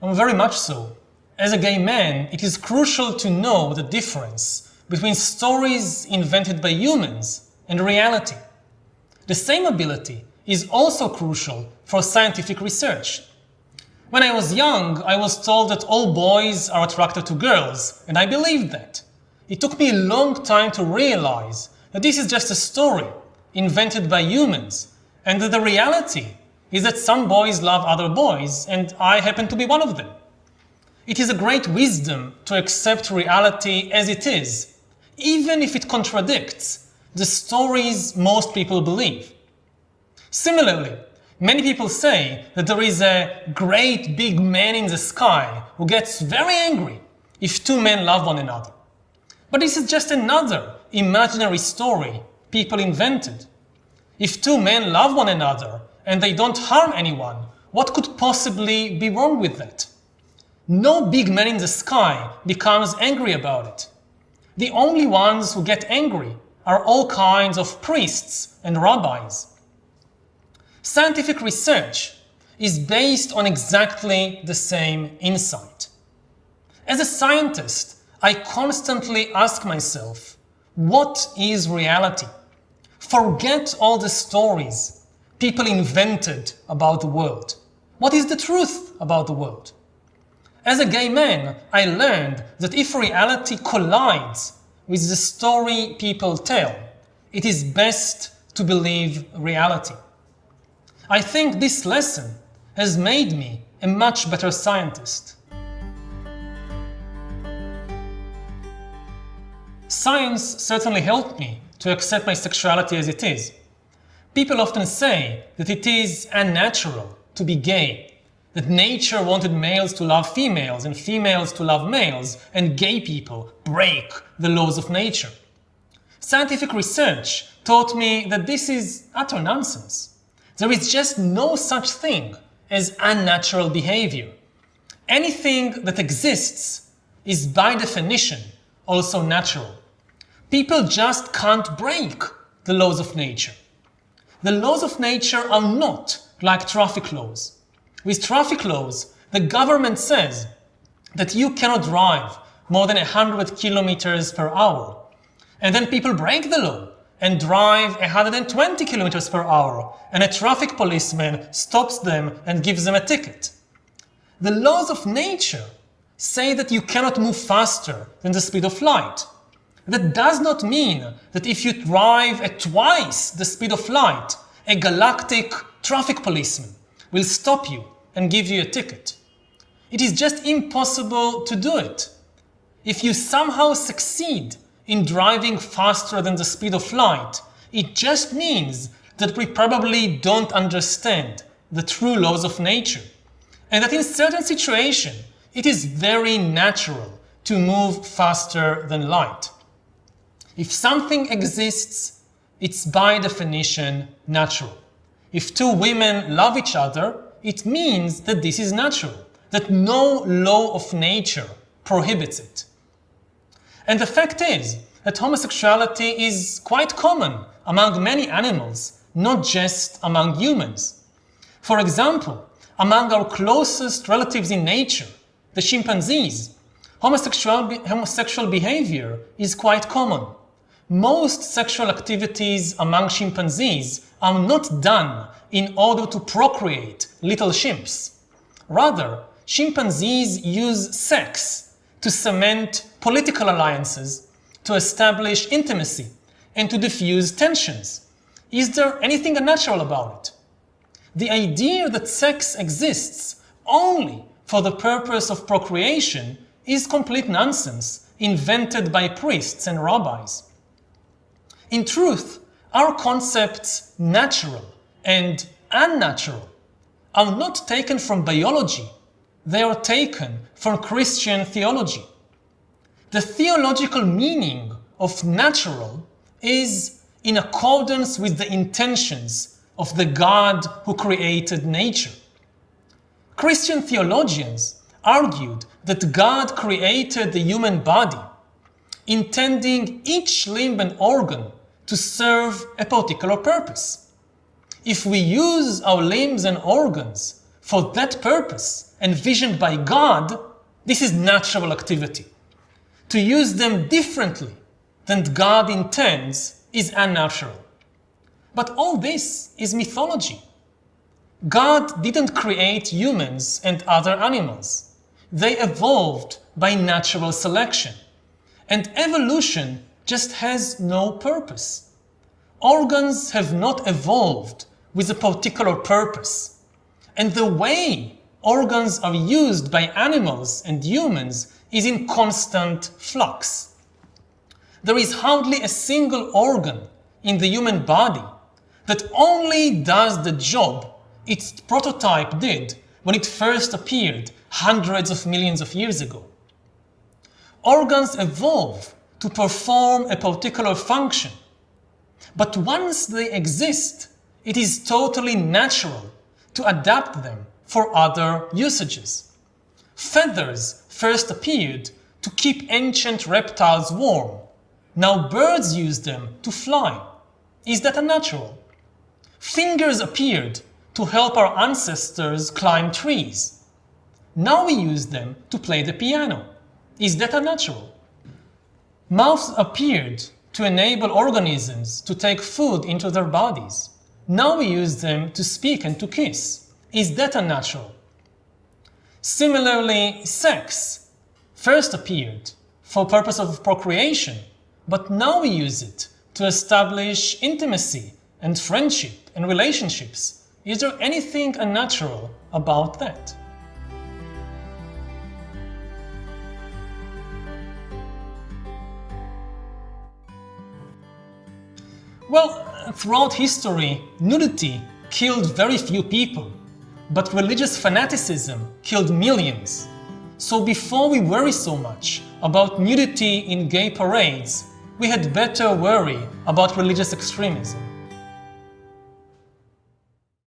Um, very much so. As a gay man, it is crucial to know the difference between stories invented by humans and reality. The same ability is also crucial for scientific research. When I was young, I was told that all boys are attracted to girls, and I believed that. It took me a long time to realize that this is just a story invented by humans, and that the reality is that some boys love other boys, and I happen to be one of them. It is a great wisdom to accept reality as it is, even if it contradicts the stories most people believe. Similarly, Many people say that there is a great big man in the sky who gets very angry if two men love one another. But this is just another imaginary story people invented. If two men love one another and they don't harm anyone, what could possibly be wrong with that? No big man in the sky becomes angry about it. The only ones who get angry are all kinds of priests and rabbis. Scientific research is based on exactly the same insight. As a scientist, I constantly ask myself, what is reality? Forget all the stories people invented about the world. What is the truth about the world? As a gay man, I learned that if reality collides with the story people tell, it is best to believe reality. I think this lesson has made me a much better scientist. Science certainly helped me to accept my sexuality as it is. People often say that it is unnatural to be gay, that nature wanted males to love females and females to love males, and gay people break the laws of nature. Scientific research taught me that this is utter nonsense. There is just no such thing as unnatural behavior. Anything that exists is by definition also natural. People just can't break the laws of nature. The laws of nature are not like traffic laws. With traffic laws, the government says that you cannot drive more than 100 kilometers per hour. And then people break the law and drive 120 kilometers per hour and a traffic policeman stops them and gives them a ticket. The laws of nature say that you cannot move faster than the speed of light. That does not mean that if you drive at twice the speed of light, a galactic traffic policeman will stop you and give you a ticket. It is just impossible to do it. If you somehow succeed in driving faster than the speed of light. It just means that we probably don't understand the true laws of nature. And that in certain situations, it is very natural to move faster than light. If something exists, it's by definition natural. If two women love each other, it means that this is natural, that no law of nature prohibits it. And the fact is that homosexuality is quite common among many animals, not just among humans. For example, among our closest relatives in nature, the chimpanzees, homosexual, homosexual behavior is quite common. Most sexual activities among chimpanzees are not done in order to procreate little chimps. Rather, chimpanzees use sex to cement political alliances, to establish intimacy, and to diffuse tensions. Is there anything unnatural about it? The idea that sex exists only for the purpose of procreation is complete nonsense invented by priests and rabbis. In truth, our concepts natural and unnatural are not taken from biology they are taken from Christian theology. The theological meaning of natural is in accordance with the intentions of the God who created nature. Christian theologians argued that God created the human body, intending each limb and organ to serve a particular purpose. If we use our limbs and organs for that purpose, envisioned by God, this is natural activity. To use them differently than God intends is unnatural. But all this is mythology. God didn't create humans and other animals. They evolved by natural selection. And evolution just has no purpose. Organs have not evolved with a particular purpose. And the way organs are used by animals and humans is in constant flux. There is hardly a single organ in the human body that only does the job its prototype did when it first appeared hundreds of millions of years ago. Organs evolve to perform a particular function, but once they exist, it is totally natural to adapt them for other usages. Feathers first appeared to keep ancient reptiles warm. Now birds use them to fly. Is that unnatural? Fingers appeared to help our ancestors climb trees. Now we use them to play the piano. Is that unnatural? Mouths appeared to enable organisms to take food into their bodies. Now we use them to speak and to kiss. Is that unnatural? Similarly, sex first appeared for purpose of procreation, but now we use it to establish intimacy and friendship and relationships is there anything unnatural about that? Well, throughout history, nudity killed very few people, but religious fanaticism killed millions. So before we worry so much about nudity in gay parades, we had better worry about religious extremism.